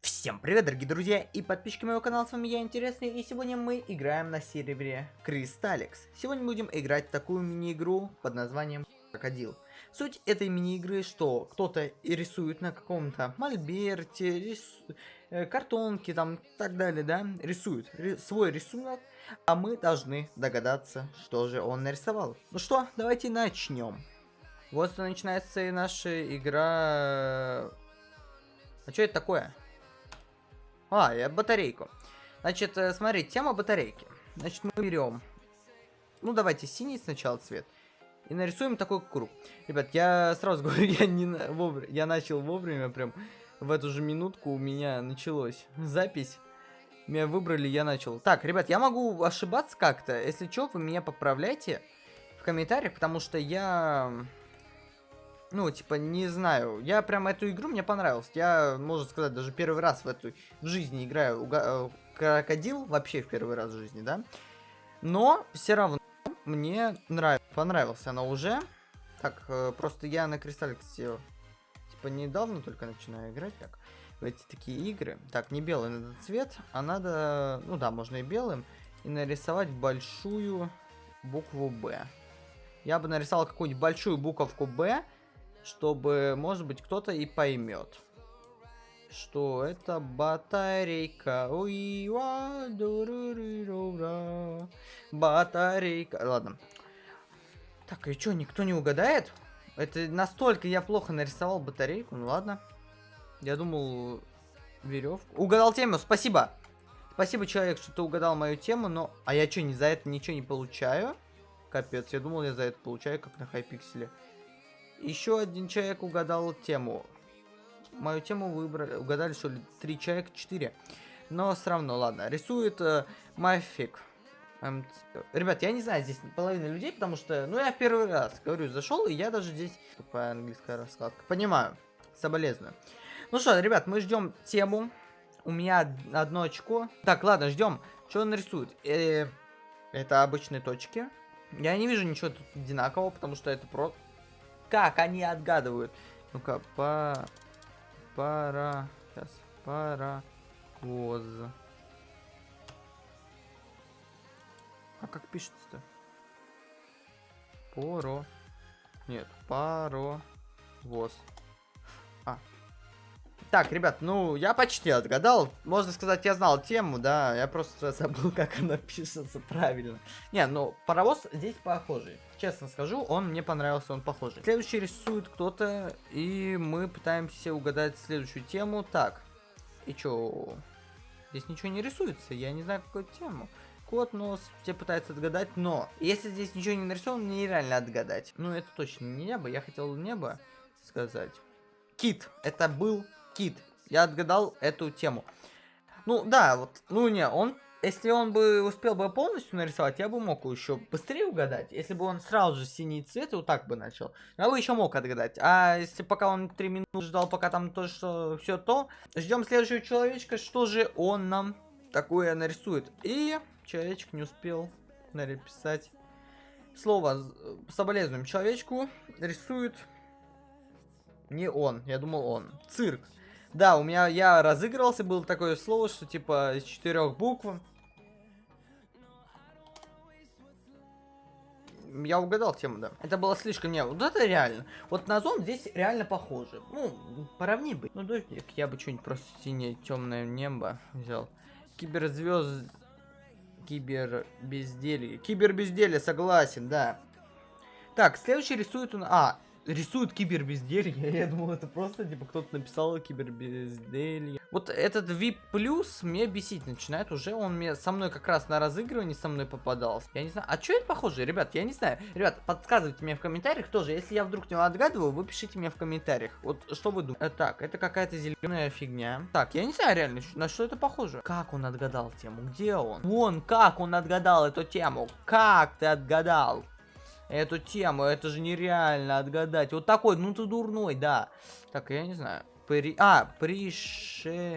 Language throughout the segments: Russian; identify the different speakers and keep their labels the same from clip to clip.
Speaker 1: Всем привет, дорогие друзья и подписчики моего канала, с вами я, Интересный, и сегодня мы играем на сервере Кристалликс. Сегодня будем играть в такую мини-игру под названием Крокодил. Суть этой мини-игры, что кто-то рисует на каком-то мольберте, рис... э, картонке, там, так далее, да, рисует ри... свой рисунок, а мы должны догадаться, что же он нарисовал. Ну что, давайте начнем. Вот начинается и наша игра... А что это такое? А, я батарейку. Значит, э, смотри, тема батарейки. Значит, мы берем... Ну, давайте синий сначала цвет. И нарисуем такой круг. Ребят, я сразу говорю, я, не вовремя... я начал вовремя, прям в эту же минутку у меня началась запись. Меня выбрали, я начал. Так, ребят, я могу ошибаться как-то. Если что, вы меня поправляйте в комментариях, потому что я ну, типа, не знаю. Я прям эту игру мне понравилась. Я, можно сказать, даже первый раз в эту в жизни играю уга э, крокодил. Вообще в первый раз в жизни, да. Но все равно мне нравится. Понравилась она уже. Так, э, просто я на Кристалликсе типа недавно только начинаю играть так. В эти такие игры. Так, не белый надо цвет, а надо, ну да, можно и белым. И нарисовать большую букву Б. Я бы нарисовал какую-нибудь большую буковку Б чтобы, может быть, кто-то и поймет, что это батарейка. Батарейка. Ладно. Так, и что, никто не угадает? Это настолько я плохо нарисовал батарейку. Ну ладно. Я думал, веревку. Угадал тему, спасибо. Спасибо, человек, что ты угадал мою тему, но... А я что, не за это ничего не получаю? Капец, я думал, я за это получаю, как на хайпикселе. Еще один человек угадал тему. Мою тему выбрали, угадали, что ли, три человека, четыре. Но все равно, ладно. Рисует э, Мафик. Эм, ребят, я не знаю здесь половина людей, потому что, ну, я первый раз, говорю, зашел, и я даже здесь... Тупая английская раскладка. Понимаю. Соболезную. Ну что, ребят, мы ждем тему. У меня одно очко. Так, ладно, ждем. Что он рисует? Э, это обычные точки. Я не вижу ничего тут одинакового, потому что это просто как они отгадывают? Ну-ка, по... Пара... Сейчас. Паровоз. А как пишется-то? Поро... Нет, паровоз. Так, ребят, ну, я почти отгадал. Можно сказать, я знал тему, да. Я просто забыл, как она пишется правильно. Не, ну, паровоз здесь похожий. Честно скажу, он мне понравился, он похожий. Следующий рисует кто-то, и мы пытаемся угадать следующую тему. Так, и чё? Здесь ничего не рисуется, я не знаю, какую тему. Кот, нос, все пытаются отгадать, но если здесь ничего не нарисовано, нереально отгадать. Ну, это точно не небо, я хотел небо сказать. Кит, это был Кит. Я отгадал эту тему. Ну, да, вот, ну не, он, если он бы успел бы полностью нарисовать, я бы мог еще быстрее угадать. Если бы он сразу же синий цвет, вот так бы начал, я бы еще мог отгадать. А если пока он 3 минуты ждал, пока там то, что все то, ждем следующего человечка, что же он нам такое нарисует. И человечек не успел написать слово. Соболезнуем человечку, рисует не он, я думал он. Цирк. Да, у меня, я разыгрывался, было такое слово, что типа из четырех букв. Я угадал тему, да. Это было слишком не. Вот это реально. Вот на зон здесь реально похоже. Ну, поровни бы. Ну, дождик, я бы что-нибудь просто синее темное небо взял. Киберзвезд. Кибер безделье. Кибер безделье, согласен, да. Так, следующий рисует он. А, рисует кибербезделье. Я думал, это просто, типа, кто-то написал кибербезделье. Вот этот VIP плюс мне бесить начинает уже. Он мне со мной как раз на разыгрывании со мной попадался. Я не знаю. А что это похоже, ребят? Я не знаю. Ребят, подсказывайте мне в комментариях тоже. Если я вдруг не отгадываю, вы пишите мне в комментариях. Вот что вы думаете? Так, это какая-то зеленая фигня. Так, я не знаю реально, на что это похоже. Как он отгадал тему? Где он? Вон, как он отгадал эту тему? Как ты отгадал? Эту тему. Это же нереально отгадать. Вот такой, ну ты дурной, да. Так, я не знаю. При... А, пришелец.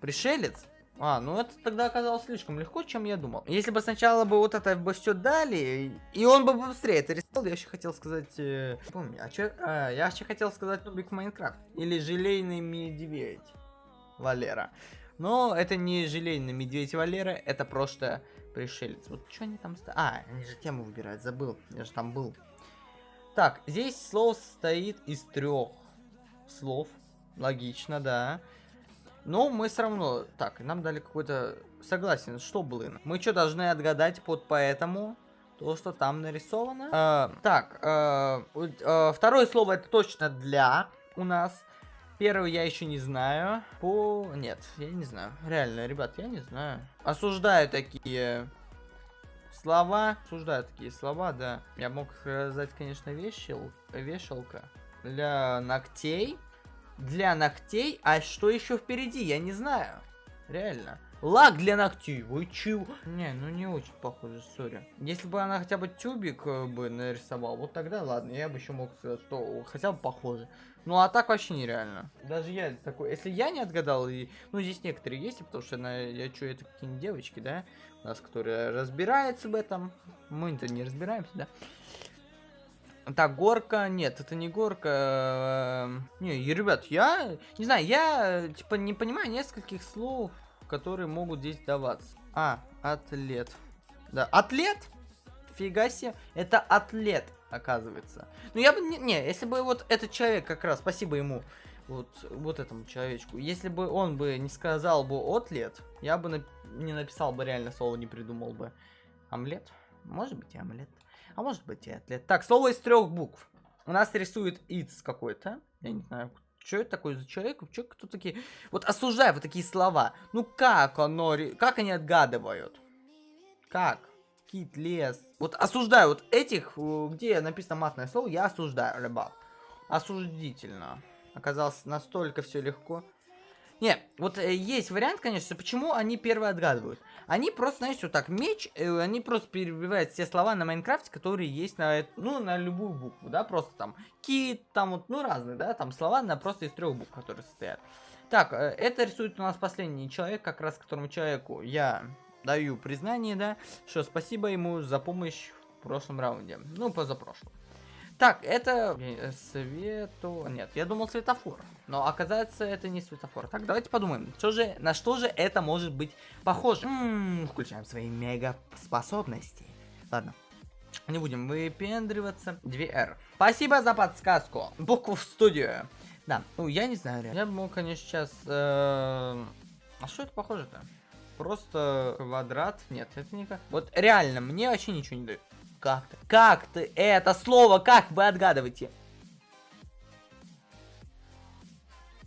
Speaker 1: Пришелец? А, ну это тогда оказалось слишком легко, чем я думал. Если бы сначала бы вот это бы все дали, и он бы быстрее это рисовал, я еще хотел сказать... Э, помню, а чё, а, я еще хотел сказать Нубик в Майнкрафт. Или Желейный Медведь. Валера. Но это не желейный медведь Валера, это просто пришелец. Вот что они там... А, они же тему выбирают, забыл. Я же там был. Так, здесь слово состоит из трех слов. Логично, да. Но мы все равно... Так, нам дали какой-то... Согласен, что блин? Мы что, должны отгадать под поэтому? То, что там нарисовано? Э, так, э, э, второе слово это точно для у нас. Первый я еще не знаю. По... Нет, я не знаю. Реально, ребят, я не знаю. Осуждаю такие слова. Осуждаю такие слова, да. Я мог сказать, конечно, вешал... вешалка. Для ногтей. Для ногтей. А что еще впереди? Я не знаю. Реально. Лак для ногтей. Вы чего? Не, ну не очень похоже, сори. Если бы она хотя бы тюбик э, бы нарисовал, вот тогда ладно, я бы еще мог сказать, что хотя бы похоже. Ну а так вообще нереально. Даже я такой, если я не отгадал, и, ну здесь некоторые есть, потому что на, я что, это какие-нибудь девочки, да, у нас, которые разбираются в этом. Мы-то не разбираемся, да. Так, горка, нет, это не горка. Эм, не, ребят, я, не знаю, я, типа, не понимаю нескольких слов которые могут здесь даваться. А, атлет. Да, атлет? Фига себе. Это атлет, оказывается. Ну, я бы... Не, не, если бы вот этот человек как раз, спасибо ему, вот, вот этому человечку, если бы он бы не сказал бы атлет, я бы нап не написал бы реально слово, не придумал бы. Омлет? Может быть и омлет. А может быть и атлет. Так, слово из трех букв. У нас рисует its какой-то. Я не знаю, что это такое за человек? Че, кто такие? Вот осуждаю вот такие слова. Ну как оно, как они отгадывают? Как? Кит, лес. Вот осуждаю вот этих, э, где написано матное слово, я осуждаю, ребят. Осуждительно. Оказалось настолько все легко. Не, вот э, есть вариант, конечно, почему они первые отгадывают. Они просто, знаете, вот так, меч, э, они просто перебивают все слова на Майнкрафте, которые есть на, ну, на любую букву, да, просто там кит, там вот, ну, разные, да, там слова на просто из трех букв, которые состоят. Так, э, это рисует у нас последний человек, как раз которому человеку я даю признание, да, что спасибо ему за помощь в прошлом раунде, ну, позапрошлом. Так, это э, свету... Нет, я думал светофор. Но оказывается, это не светофор. Так, давайте подумаем, что же, на что же это может быть похоже. М -м, включаем свои мега способности. Ладно. Не будем выпендриваться. 2R. Спасибо за подсказку. Букву в студию. Да, ну я не знаю. Я бы мог, конечно, сейчас... Э... А что это похоже-то? Просто квадрат? Нет, это не как... Вот реально, мне вообще ничего не дает. Как ты? Как ты это слово, как вы отгадываете?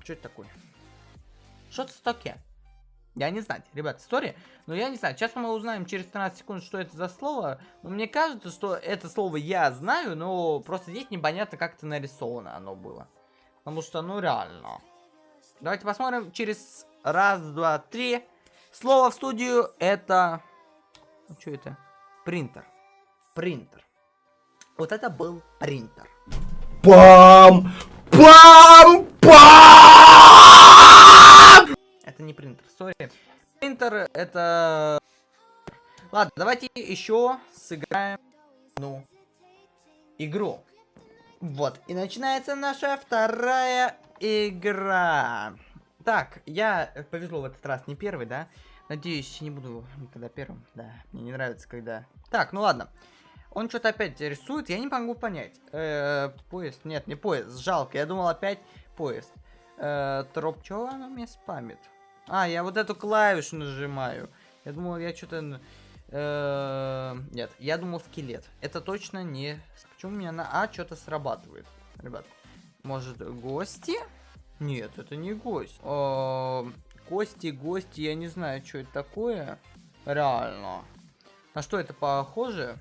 Speaker 1: Что это такое? Что это такое? Я не знаю, ребят, история. Но я не знаю. Сейчас мы узнаем через 13 секунд, что это за слово. Но мне кажется, что это слово я знаю, но просто здесь непонятно, как это нарисовано оно было. Потому что, ну, реально. Давайте посмотрим через раз, два, три. Слово в студию это... Ну, что это? Принтер принтер. Вот это был принтер. Пам! Пам! Пам! Это не принтер, сори. Принтер это... Ладно, давайте еще сыграем, ну, игру. Вот, и начинается наша вторая игра. Так, я повезло в этот раз не первый, да? Надеюсь, не буду никогда первым. Да, мне не нравится, когда... Так, ну ладно. Он что-то опять рисует, я не могу понять. Э -э, поезд, нет, не поезд, жалко, я думал опять поезд. Э -э, троп, что оно мне спамит? А, я вот эту клавишу нажимаю. Я думал, я что-то... Э нет, я думал скелет. Это точно не... Почему у меня на А что-то срабатывает? Ребят, может гости? Нет, это не гость. О, кости, гости, я не знаю, что это такое. Реально. На что это похоже?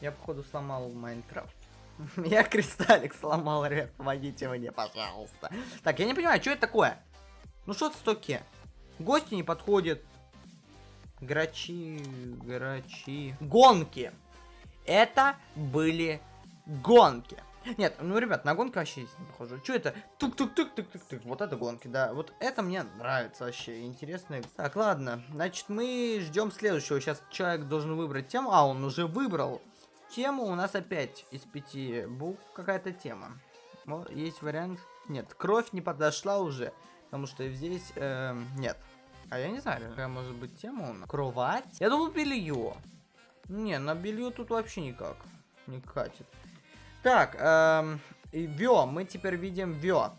Speaker 1: Я, походу, сломал Майнкрафт. Я кристаллик сломал, ребят, помогите мне, пожалуйста. Так, я не понимаю, что это такое? Ну что это стоки? Гости не подходят. Грачи, грачи. Гонки. Это были гонки. Нет, ну, ребят, на гонки вообще не похоже. Что это? Тук-тук-тук-тук-тук-тук. Вот это гонки, да. Вот это мне нравится вообще. Интересно. Так, ладно. Значит, мы ждем следующего. Сейчас человек должен выбрать тему. А, он уже выбрал тему у нас опять из пяти букв какая-то тема. Есть вариант... Нет, кровь не подошла уже. Потому что здесь эм, нет. А я не знаю, какая может быть тема у нас. Кровать? Я думал белье. Не, на белье тут вообще никак. Не катит. Так, эм, Вё, мы теперь видим Вё.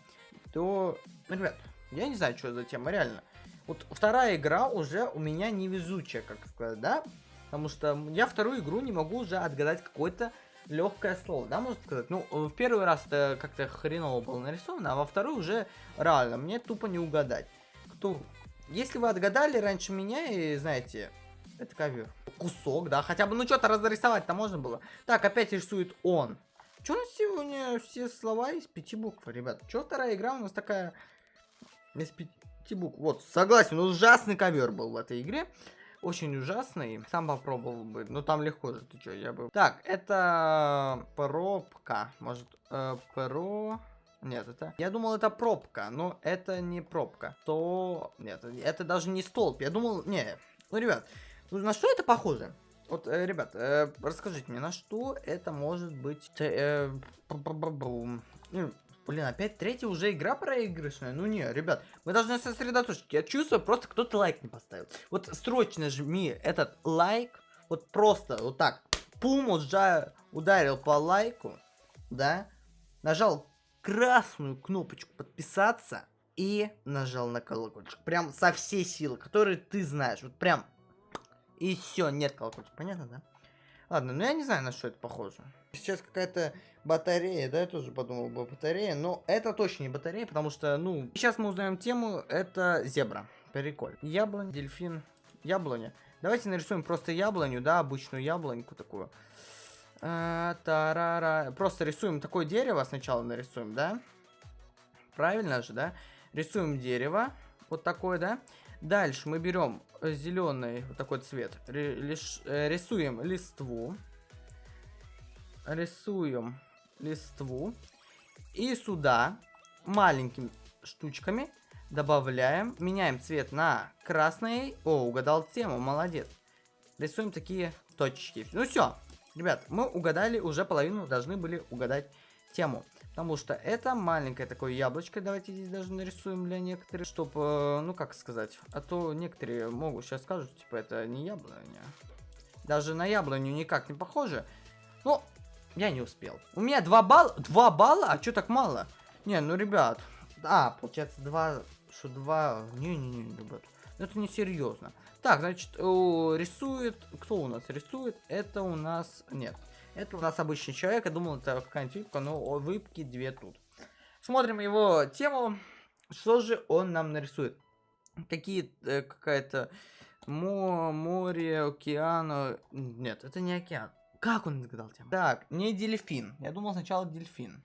Speaker 1: То, ребят, я не знаю, что за тема, реально. Вот вторая игра уже у меня невезучая, как сказать, да? Потому что я вторую игру не могу уже отгадать какое-то легкое слово, да, можно сказать? Ну, в первый раз это как-то хреново было нарисовано, а во вторую уже реально, мне тупо не угадать. Кто... Если вы отгадали раньше меня и знаете, это ковер. Кусок, да, хотя бы, ну что-то разрисовать-то можно было. Так, опять рисует он. Нас сегодня все слова из пяти букв, ребят? Что вторая игра у нас такая из пяти букв? Вот, согласен, ужасный ковер был в этой игре очень ужасный. Сам попробовал бы. Ну там легко же, ты что, я бы... Так, это пробка. Может, э, про... Нет, это... Я думал, это пробка, но это не пробка. То... Нет, это даже не столб. Я думал... Не, ну, ребят, на что это похоже? Вот, э, ребят, э, расскажите мне, на что это может быть... Э, э, Блин, опять третья уже игра проигрышная? Ну не, ребят, мы должны сосредоточиться. Я чувствую, просто кто-то лайк не поставил. Вот срочно жми этот лайк. Вот просто вот так. Пум, уже ударил по лайку. Да. Нажал красную кнопочку подписаться. И нажал на колокольчик. Прям со всей силы, которые ты знаешь. Вот прям. И все, нет колокольчика. Понятно, да? Ладно, ну я не знаю, на что это похоже. Сейчас какая-то батарея, да, я тоже подумал бы батарея, но это точно не батарея, потому что, ну, сейчас мы узнаем тему, это зебра. Прикольно. Яблонь, дельфин, яблоня. Давайте нарисуем просто яблоню, да, обычную яблоньку такую. А, тарара. Просто рисуем такое дерево сначала нарисуем, да? Правильно же, да? Рисуем дерево, вот такое, да? Дальше мы берем зеленый вот такой цвет, э, рисуем листву, рисуем листву и сюда маленькими штучками добавляем, меняем цвет на красный. О, угадал тему, молодец. Рисуем такие точки. Ну все, ребят, мы угадали уже половину, должны были угадать тему. Потому что это маленькое такое яблочко. Давайте здесь даже нарисуем для некоторых. Чтобы, э, ну как сказать. А то некоторые могут сейчас скажут, типа, это не яблоня. Даже на яблоню никак не похоже. Ну, я не успел. У меня 2 балла. 2 балла? А что так мало? Не, ну, ребят. А, получается 2... Что 2... Не-не-не, ребят. Это не серьезно. Так, значит, рисует... Кто у нас рисует? Это у нас... Нет. Это у нас обычный человек. Я думал, это какая-нибудь випка, но выпки две тут. Смотрим его тему. Что же он нам нарисует? Какие... Э, Какая-то... Мо, море, океан... Нет, это не океан. Как он догадал тему? Так, не дельфин. Я думал сначала дельфин.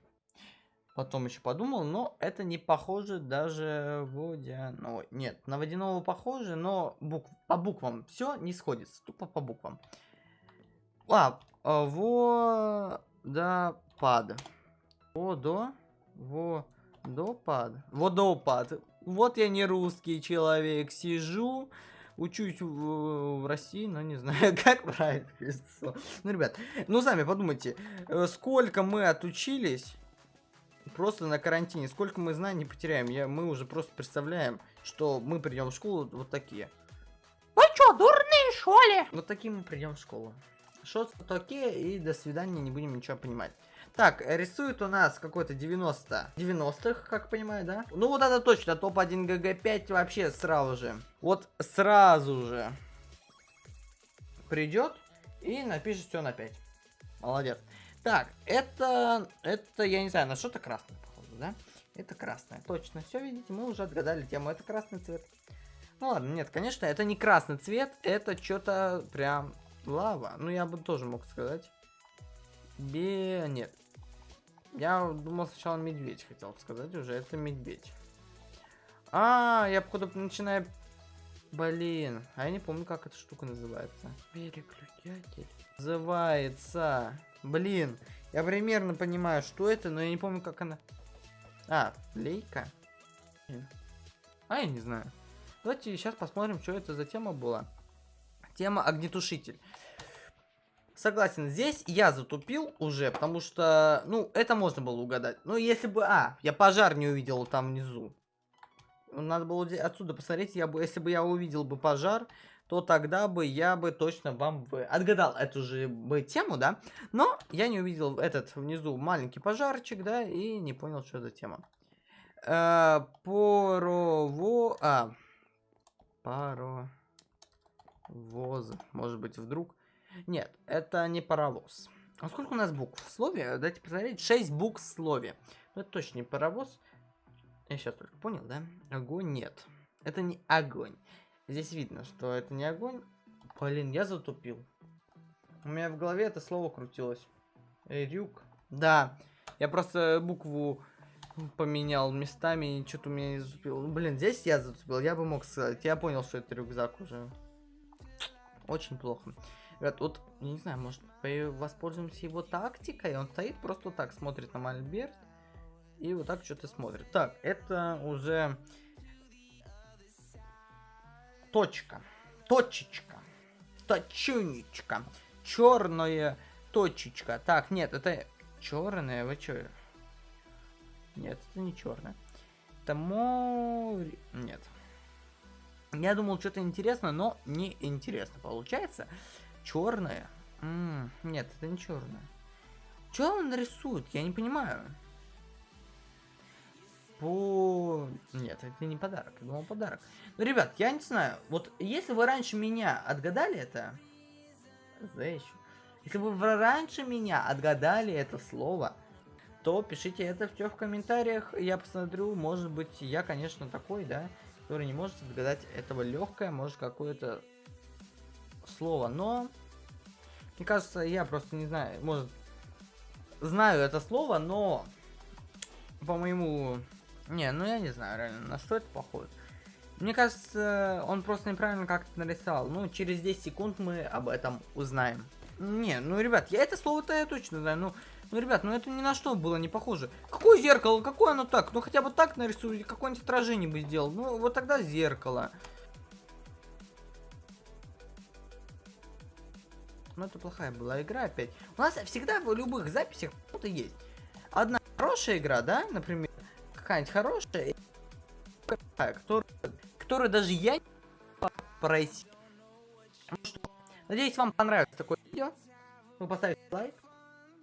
Speaker 1: Потом еще подумал, но это не похоже даже водяной. Нет, на водяного похоже, но букв... по буквам все не сходится. Тупо по буквам. А, водопад. Водо. Водопад. Водопад. Вот я не русский человек. Сижу, учусь в, в России, но не знаю, как правильно пишется. Ну, ребят, ну сами подумайте, э, сколько мы отучились просто на карантине, сколько мы знаний потеряем. Я, мы уже просто представляем, что мы придем в школу вот такие.
Speaker 2: Вы что, дурные, что ли?
Speaker 1: Вот такие мы придем в школу. Что такие и до свидания, не будем ничего понимать. Так, рисует у нас какой-то 90. 90-х, как понимаю, да? Ну вот это точно, топ-1 ГГ5 вообще сразу же. Вот сразу же придет и напишет все на 5. Молодец. Так, это, это, я не знаю, на что-то красное, похоже, да? Это красное, точно. Все, видите, мы уже отгадали тему, это красный цвет. Ну ладно, нет, конечно, это не красный цвет, это что-то прям Лава? Ну, я бы тоже мог сказать. Бе... Нет. Я думал сначала медведь хотел сказать уже. Это медведь. А, я походу начинаю... Блин. А я не помню, как эта штука называется. Переключатель. Называется... Блин. Я примерно понимаю, что это, но я не помню, как она... А, лейка? А, я не знаю. Давайте сейчас посмотрим, что это за тема была. Тема огнетушитель. Согласен, здесь я затупил уже, потому что, ну, это можно было угадать. Ну, если бы... А, я пожар не увидел там внизу. надо было отсюда посмотреть, я бы, если бы я увидел бы пожар, то тогда бы я бы точно вам бы отгадал эту же бы тему, да? Но я не увидел этот внизу маленький пожарчик, да, и не понял, что за тема. Э, порово... А. Паровоз. Может быть, вдруг... Нет, это не паровоз. А сколько у нас букв в слове? Дайте посмотреть. 6 букв в слове. Ну, это точно не паровоз. Я сейчас только понял, да? Огонь нет. Это не огонь. Здесь видно, что это не огонь. Блин, я затупил. У меня в голове это слово крутилось. Рюк. Да. Я просто букву поменял местами, и что-то у меня не затупило. Ну, блин, здесь я затупил. Я бы мог сказать. Я понял, что это рюкзак уже. Очень плохо. Ребят, вот, не знаю, может, по- воспользуемся его тактикой? Он стоит просто так, смотрит на мольберт. И вот так что-то смотрит. Так, это уже... Точка. Точечка. Точунечка. Черная точечка. Так, нет, это черная. Вы что? Нет, это не черная. Это море... Нет. Я думал, что-то интересно, но не интересно получается. Черная. нет, это не черная. Что он рисует? Я не понимаю. По... Нет, это не подарок. Я думал подарок. Ну, ребят, я не знаю. Вот если вы раньше меня отгадали это... За еще. Если вы раньше меня отгадали это слово, то пишите это все в комментариях. Я посмотрю, может быть, я, конечно, такой, да, который не может отгадать этого легкое, может, какое-то слово. Но, мне кажется, я просто не знаю, может, знаю это слово, но по моему... Не, ну я не знаю реально, на что это похоже. Мне кажется, он просто неправильно как-то нарисовал. Ну, через 10 секунд мы об этом узнаем. Не, ну, ребят, я это слово-то я точно знаю. Ну, ну, ребят, ну это ни на что было не похоже. Какое зеркало? Какое оно так? Ну, хотя бы так нарисуй, какое-нибудь отражение бы сделал. Ну, вот тогда зеркало. Ну, это плохая была игра опять. У нас всегда в любых записях что-то есть. Одна хорошая игра, да, например, какая-нибудь хорошая, которая, которую даже я не пройти. Ну что, надеюсь, вам понравилось такое видео. Вы поставите лайк,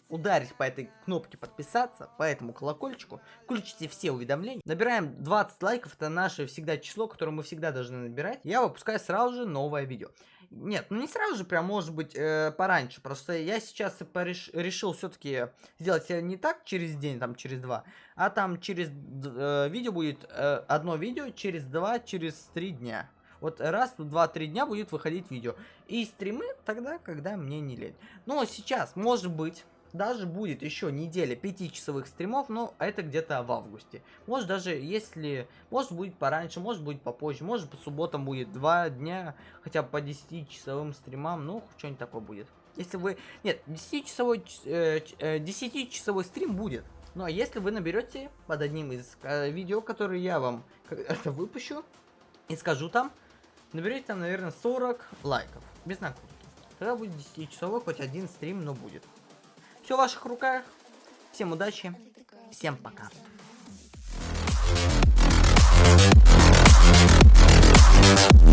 Speaker 1: ударить по этой кнопке подписаться, по этому колокольчику, включите все уведомления. Набираем 20 лайков, это наше всегда число, которое мы всегда должны набирать. Я выпускаю сразу же новое видео. Нет, ну не сразу же, прям может быть э, пораньше. Просто я сейчас пореш- решил все-таки сделать не так через день, там через два, а там через э, видео будет э, одно видео через два, через три дня. Вот раз в 2-3 дня будет выходить видео. И стримы тогда, когда мне не лень. Но сейчас, может быть, даже будет еще неделя 5-часовых стримов, но это где-то в августе. Может даже, если... Может будет пораньше, может будет попозже, может по субботам будет 2 дня, хотя бы по 10-часовым стримам, ну, что-нибудь такое будет. Если вы... Нет, 10-часовой, э, ч- э, 10-часовой стрим будет. Ну, а если вы наберете под одним из э, видео, которые я вам это выпущу, и скажу там, наберете там, наверное, 40 лайков. Без накрутки. Тогда будет 10-часовой, хоть один стрим, но будет. Все в ваших руках. Всем удачи. Всем пока. We'll be right back.